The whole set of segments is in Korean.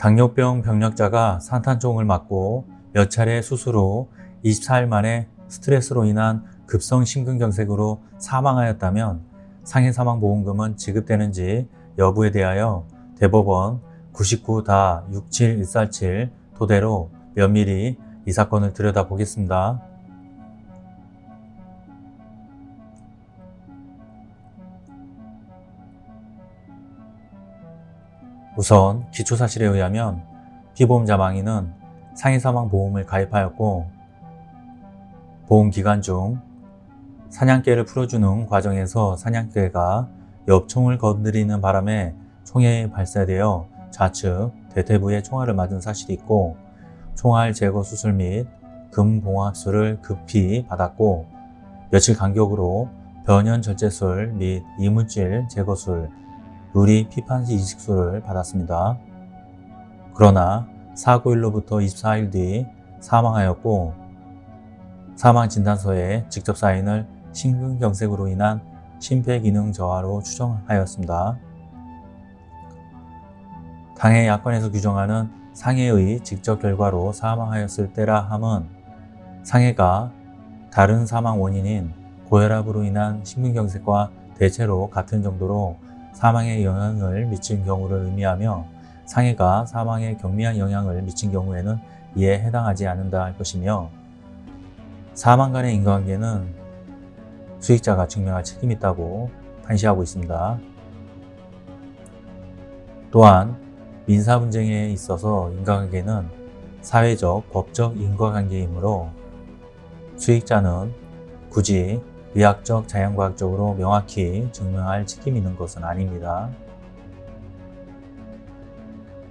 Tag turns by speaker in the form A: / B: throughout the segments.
A: 당뇨병 병력자가 산탄총을 맞고 몇 차례 수술 후 24일 만에 스트레스로 인한 급성 심근경색으로 사망하였다면 상해사망보험금은 지급되는지 여부에 대하여 대법원 9 9 67147 토대로 면밀히 이 사건을 들여다보겠습니다. 우선 기초사실에 의하면 피보험자 망인은 상해사망보험을 가입하였고 보험기간 중 사냥개를 풀어주는 과정에서 사냥개가 엽총을 건드리는 바람에 총에 발사되어 좌측 대퇴부에 총알을 맞은 사실이 있고 총알 제거 수술 및 금봉합술을 급히 받았고 며칠 간격으로 변연절제술 및 이물질 제거술 의리 피판시 이식수를 받았습니다. 그러나 사고일로부터 24일 뒤 사망하였고 사망진단서에 직접 사인을 심근경색으로 인한 심폐기능 저하로 추정하였습니다. 당해 약관에서 규정하는 상해의 직접 결과로 사망하였을 때라 함은 상해가 다른 사망 원인인 고혈압으로 인한 심근경색과 대체로 같은 정도로 사망에 영향을 미친 경우를 의미하며 상해가 사망에 경미한 영향을 미친 경우에는 이에 해당하지 않는다 할 것이며 사망 간의 인과관계는 수익자가 증명할 책임이 있다고 판시하고 있습니다. 또한 민사 분쟁에 있어서 인과관계는 사회적, 법적 인과관계이므로 수익자는 굳이 의학적, 자연과학적으로 명확히 증명할 책임이 있는 것은 아닙니다.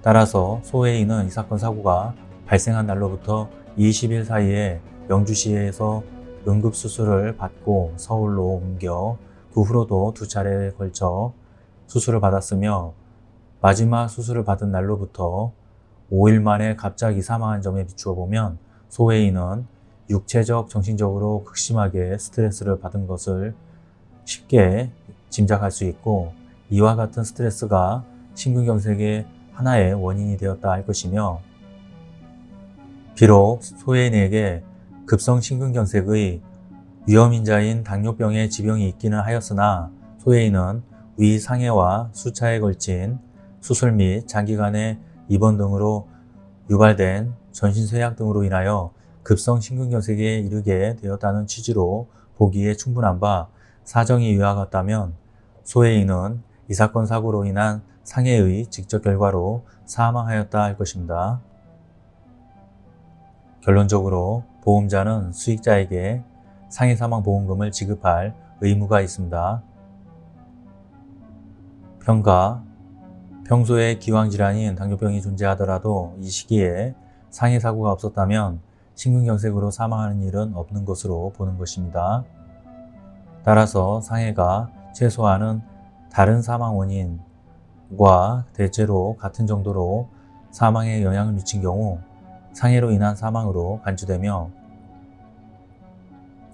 A: 따라서 소해인은 이 사건 사고가 발생한 날로부터 20일 사이에 영주시에서 응급수술을 받고 서울로 옮겨 그 후로도 두 차례에 걸쳐 수술을 받았으며 마지막 수술을 받은 날로부터 5일 만에 갑자기 사망한 점에 비추어 보면 소해인은 육체적, 정신적으로 극심하게 스트레스를 받은 것을 쉽게 짐작할 수 있고 이와 같은 스트레스가 심근경색의 하나의 원인이 되었다 할 것이며 비록 소혜인에게 급성 심근경색의 위험인자인 당뇨병의 지병이 있기는 하였으나 소혜인은 위상해와 수차에 걸친 수술 및 장기간의 입원 등으로 유발된 전신쇠약 등으로 인하여 급성 심근경색에 이르게 되었다는 취지로 보기에 충분한 바 사정이 이와 같다면 소해인은 이 사건 사고로 인한 상해의 직접 결과로 사망하였다 할 것입니다. 결론적으로 보험자는 수익자에게 상해사망보험금을 지급할 의무가 있습니다. 평가 평소에 기왕질환인 당뇨병이 존재하더라도 이 시기에 상해사고가 없었다면 심근경색으로 사망하는 일은 없는 것으로 보는 것입니다. 따라서 상해가 최소한은 다른 사망 원인과 대체로 같은 정도로 사망에 영향을 미친 경우 상해로 인한 사망으로 간주되며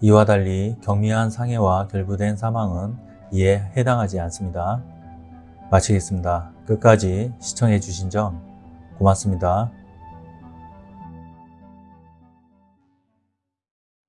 A: 이와 달리 경미한 상해와 결부된 사망은 이에 해당하지 않습니다. 마치겠습니다. 끝까지 시청해 주신 점 고맙습니다.